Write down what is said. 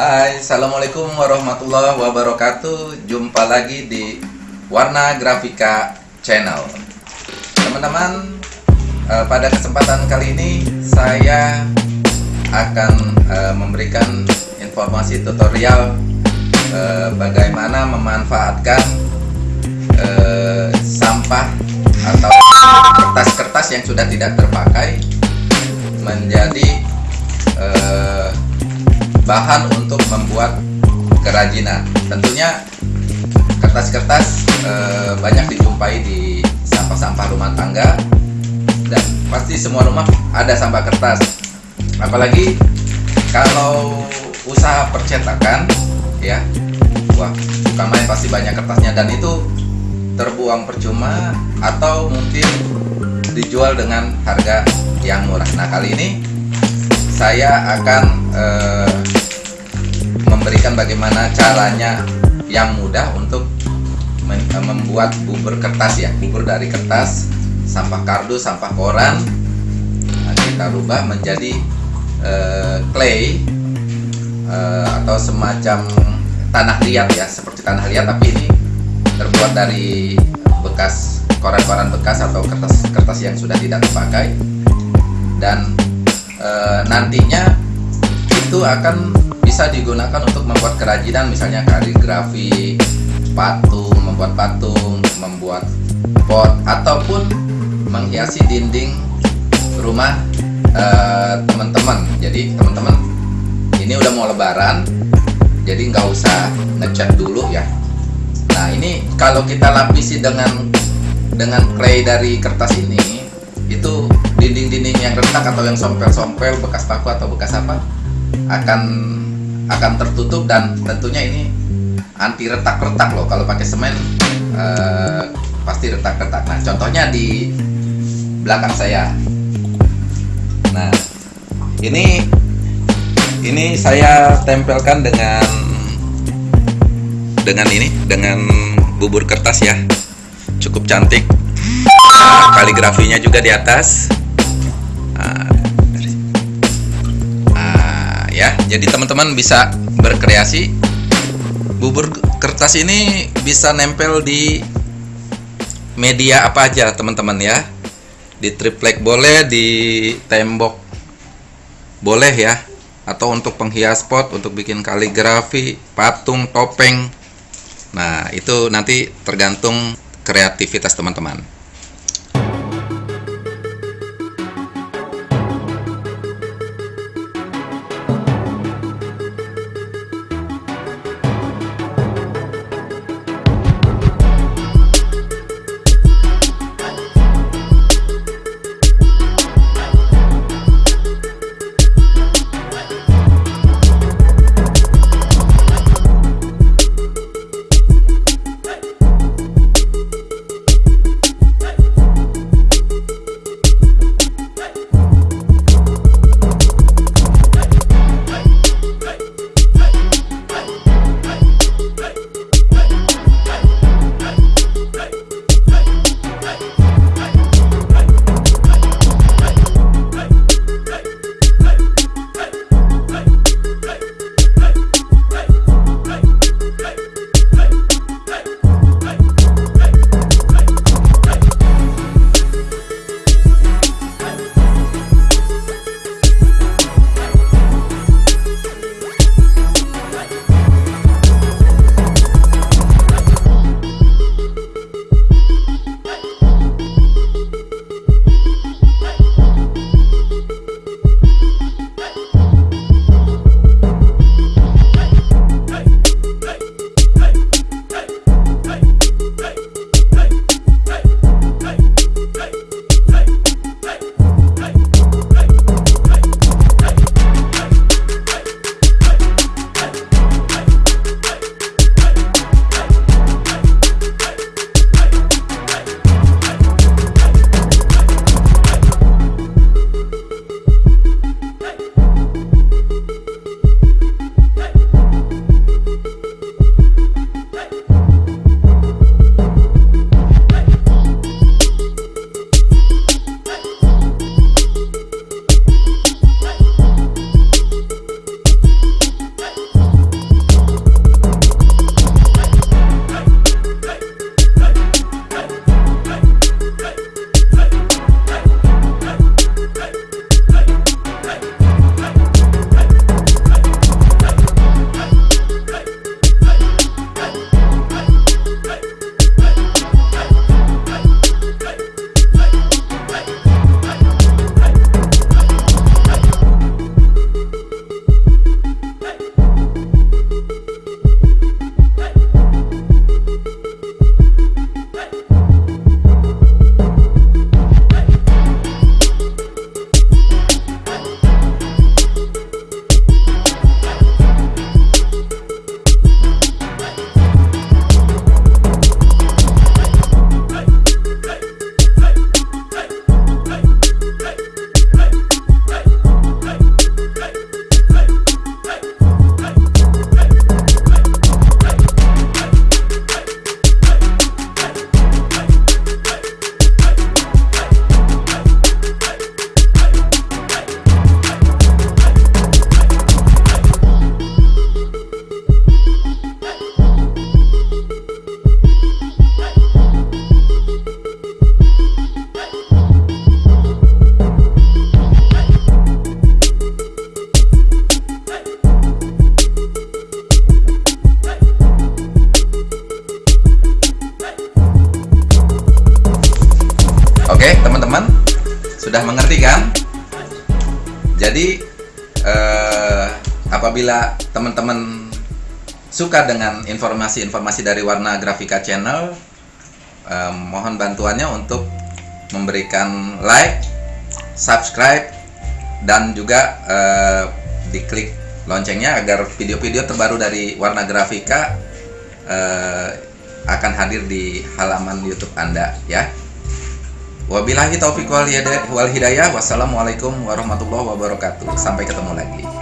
Hai, Assalamualaikum warahmatullahi wabarakatuh. Jumpa lagi di Warna Grafika Channel. Teman-teman, eh, pada kesempatan kali ini Saya akan eh, memberikan informasi tutorial eh, Bagaimana memanfaatkan eh, sampah atau kertas-kertas yang sudah tidak terpakai Menjadi bahan untuk membuat kerajinan. Tentunya kertas-kertas e, banyak dijumpai di sampah-sampah rumah tangga dan pasti semua rumah ada sampah kertas. Apalagi kalau usaha percetakan ya. Wah, bukan main pasti banyak kertasnya dan itu terbuang percuma atau mungkin dijual dengan harga yang murah. Nah, kali ini saya akan eh, memberikan bagaimana caranya yang mudah untuk membuat bubur kertas ya. Bubur dari kertas sampah kardus sampah koran. Nah, kita rubah menjadi uh, clay uh, atau semacam tanah liat ya seperti tanah liat tapi ini terbuat dari bekas koran-koran bekas atau kertas-kertas yang sudah tidak terpakai. Dan uh, nantinya itu akan bisa digunakan untuk membuat kerajinan misalnya kaligrafi patung membuat patung membuat pot ataupun menghiasi dinding rumah eh, teman-teman. Uh, jadi teman-teman ini udah mau lebaran jadi nggak usah ngecat dulu ya. Nah ini kalau kita lapisi dengan dengan clay dari kertas ini itu dinding-dinding yang retak atau yang sompel-sompel bekas paku atau bekas apa akan akan tertutup dan tentunya ini anti retak-retak loh. Kalau pakai semen eh, pasti retak-retak. Nah contohnya di belakang saya. Nah ini ini saya tempelkan dengan dengan ini dengan bubur kertas ya. Cukup cantik. Nah, kaligrafinya juga di atas jadi teman-teman bisa berkreasi. Bubur kertas ini bisa nempel di media apa aja teman-teman ya. Di triplek boleh di tembok boleh ya. Atau untuk penghias pot untuk bikin kaligrafi patung topeng. Nah itu nanti tergantung kreativitas teman-teman Sudah mengerti kan? Jadi eh, apabila teman-teman suka dengan informasi-informasi dari Warna Grafika Channel, eh, mohon bantuannya untuk memberikan like, subscribe, dan juga eh, diklik loncengnya agar video-video terbaru dari Warna Grafika eh, akan hadir di halaman YouTube Anda ya. Wabillahi taufiq wal hidayah. Wassalamualaikum warahmatullahi wabarakatuh. Sampai ketemu lagi.